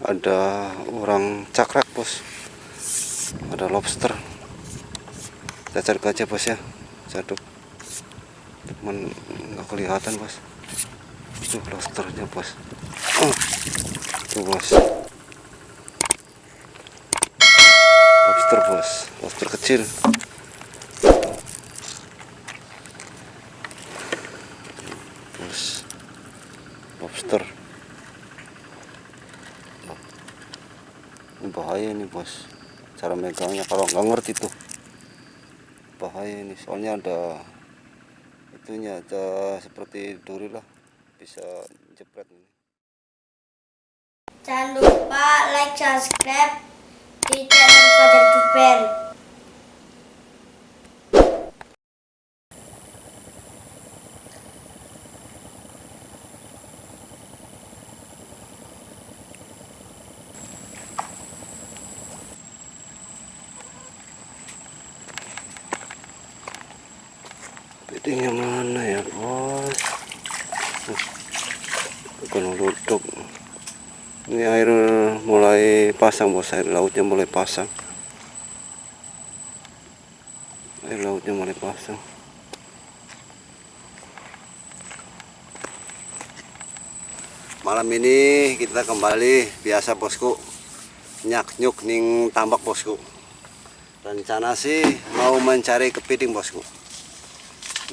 ada orang cakrek bos. Ada lobster. Kita cari aja bos ya. Jaduk. Cuman nggak kelihatan bos. Itu lobsternya bos. Oh, tuh bos. Lobster bos. Lobster kecil bos lobster ini bahaya nih bos. Cara megangnya. Kalau nggak ngerti tuh. Bahaya ini. Soalnya ada itunya ada seperti duri lah. Bisa jepret ini. Jangan lupa like, subscribe. Di channel Fajar Duper. Bedingnya mana ya bos? Bukan duduk. Ini air mulai pasang bos. Air lautnya mulai pasang. Air lautnya mulai pasang. Malam ini kita kembali. Biasa bosku. Nyak nyuk ning tambak bosku. Rencana sih mau mencari kepiting bosku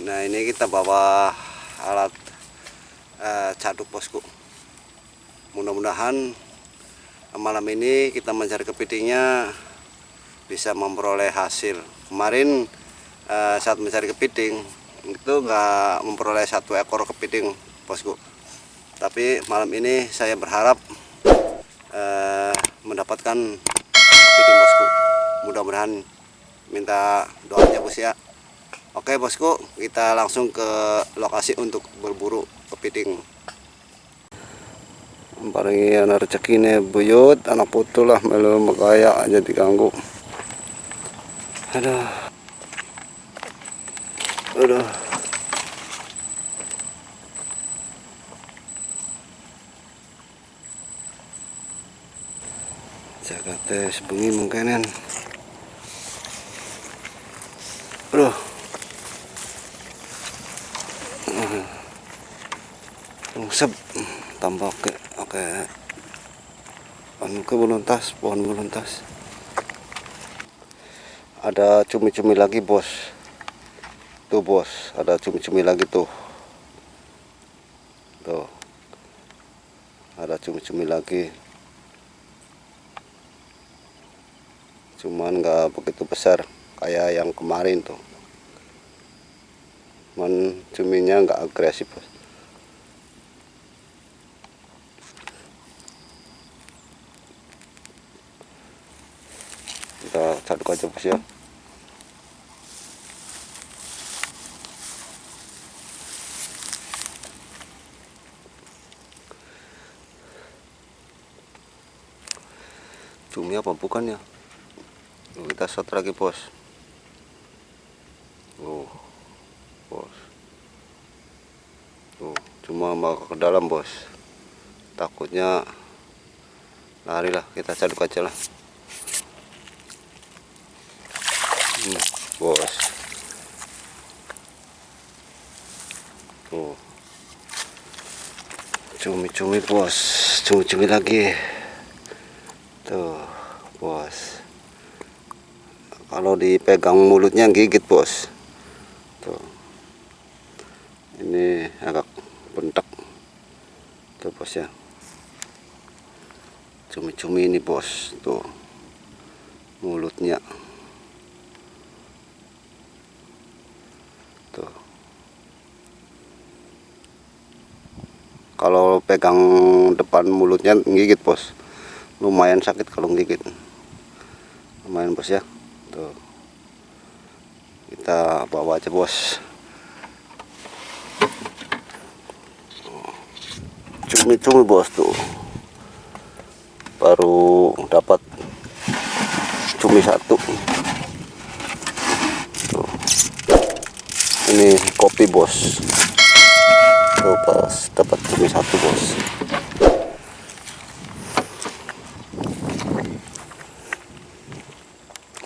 nah ini kita bawa alat uh, caduk bosku. Mudah-mudahan malam ini kita mencari kepitingnya bisa memperoleh hasil. Kemarin uh, saat mencari kepiting itu enggak memperoleh satu ekor kepiting bosku. Tapi malam ini saya berharap uh, mendapatkan kepiting bosku. Mudah-mudahan minta doanya bos ya Oke bosku, kita langsung ke lokasi untuk berburu kepiting. Paringi anak rezeki ini buyut, anak putu lah melu megaya aja diganggu. Aduh. Aduh. Jaga teh sebengi mungkinan. Aduh. Sep. Tambah ke oke. Anu ke beluntas pohon beluntas ada cumi-cumi lagi bos. Tuh bos ada cumi-cumi lagi tuh. Tuh. Ada cumi-cumi lagi. Cuman nggak begitu besar kayak yang kemarin tuh. Cuman cuminya nggak agresif bos kita caduk aja bos ya. Cumi apa bukan ya? Kita shot lagi bos. Oh bos. Tuh cuma mau ke dalam bos. Takutnya lari lah kita caduk aja lah hmm, bos. Tuh. Cumi-cumi bos. Cumi-cumi lagi. Tuh bos. Kalau dipegang mulutnya gigit bos. Tuh. Ini agak bentak. Tuh bos ya. Cumi-cumi ini bos. Tuh. Mulutnya kalau pegang depan mulutnya gigit bos. Lumayan sakit kalau gigit lumayan bos ya. Tuh. Kita bawa aja bos. Cumi-cumi bos tuh. Baru dapat cumi satu. Tuh. ini kopi bos baru pas dapat cumi satu bos.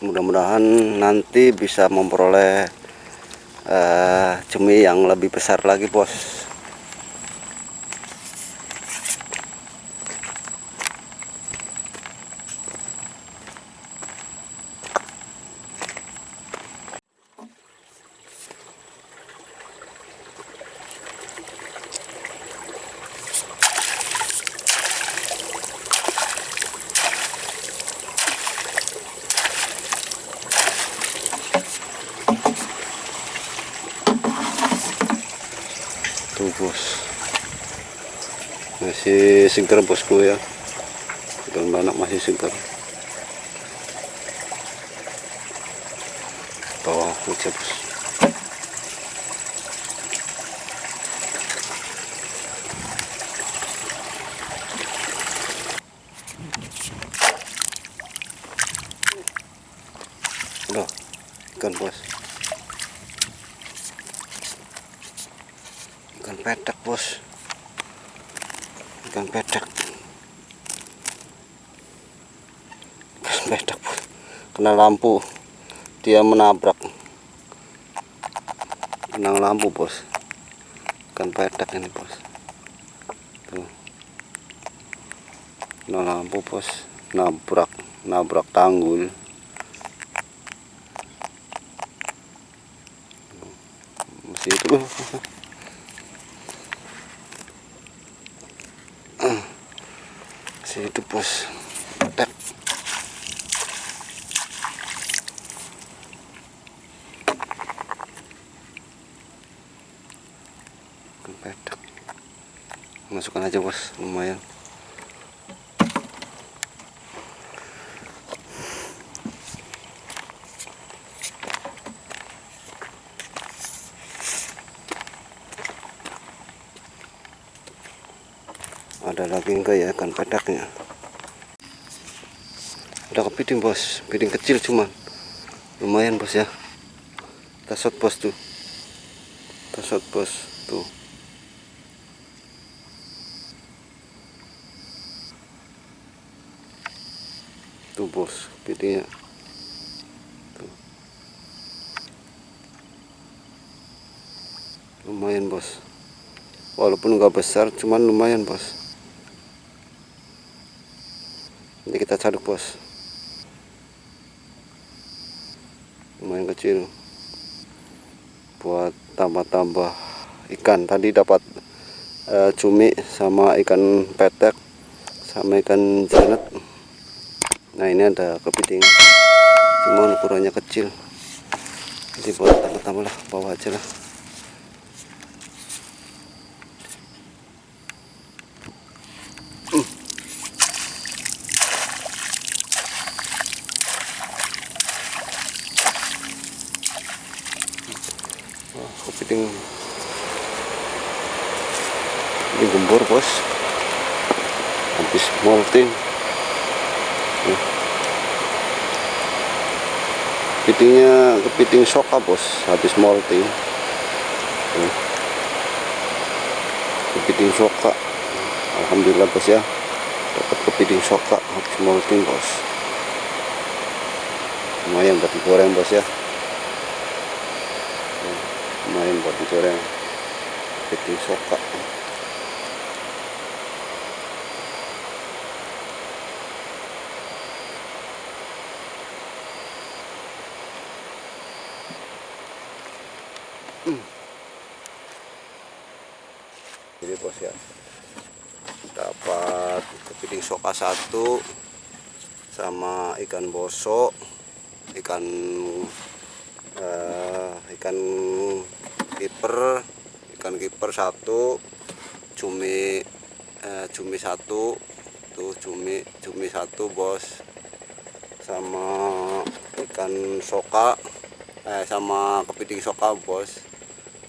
Mudah-mudahan nanti bisa memperoleh eh, uh, cumi yang lebih besar lagi bos. Masih segar bosku ya. Ikan banyak masih segar bawah aja bos. Loh, ikan bos. Ikan pedak bos ikan pedak ikan pedak kena lampu. Dia menabrak. Kena lampu bos. Ikan pedak ini bos. Tuh. Kena lampu bos. Nabrak. Nabrak tanggul masih itu bos. Pedak masukkan aja bos. Lumayan ada lagi enggak ya? Ikan pedaknya. Ada kepiting bos. Piting kecil cuman. Lumayan bos ya. Kita shot bos tuh. Kita shot bos tuh. Tuh bos pitingnya lumayan bos. Walaupun nggak besar cuman lumayan bos ini kita caduk bos. Lumayan kecil. Buat tambah-tambah ikan. Tadi dapat eh, cumi sama ikan petek sama ikan janet. Nah ini ada kepiting. Cuma ukurannya kecil. Jadi buat tambah-tambah lah bawa aja lah Kepiting ini gembur bos. Habis molting. Kepitingnya kepiting soka bos. Habis molting. Kepiting soka. Alhamdulillah bos ya. Dapat kepiting soka. Habis molting bos. Lumayan buat digoreng bos ya lumayan buat digoreng. Kepiting soka. Jadi bos ya dapat kepiting soka satu sama ikan bosok ikan eh, ikan kiper ikan kiper satu cumi eh, cumi satu tuh cumi cumi satu bos. Sama ikan soka eh sama kepiting soka bos.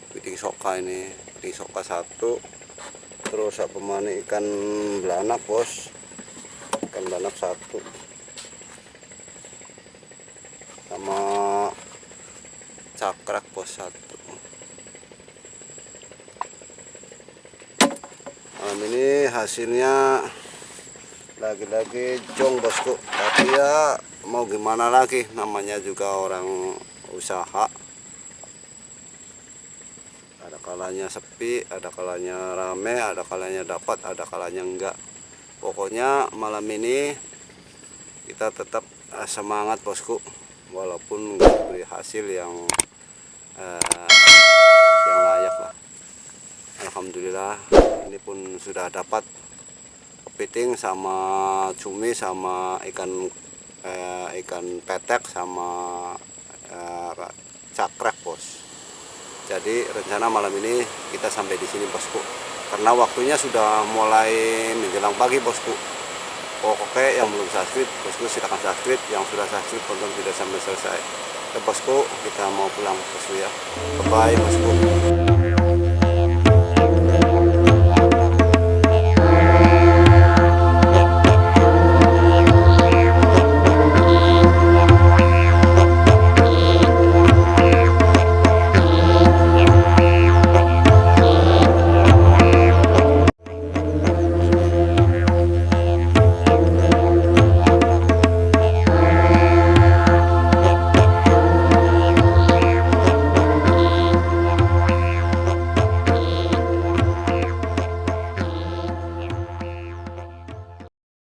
Kepiting soka ini kepiting soka satu. Terus apa mana ikan belanak bos. Ikan belanak satu. Sama cakrak bos satu malam ini hasilnya lagi-lagi jong bosku. Tapi ya mau gimana lagi? Namanya juga orang usaha. Ada kalanya sepi ada kalanya rame ada kalanya dapat ada kalanya enggak. Pokoknya malam ini kita tetap eh, semangat bosku. Walaupun nggak beri hasil yang eh, yang layak lah Alhamdulillah ini pun sudah dapat kepiting sama cumi sama ikan eh, ikan petek sama eh, cakrek bos. Jadi rencana malam ini kita sampai di sini bosku. Karena waktunya sudah mulai menjelang pagi bosku. Oke yang belum subscribe bosku silakan subscribe. Yang sudah subscribe tonton video sampai selesai. Ya bosku kita mau pulang bosku ya. Bye bosku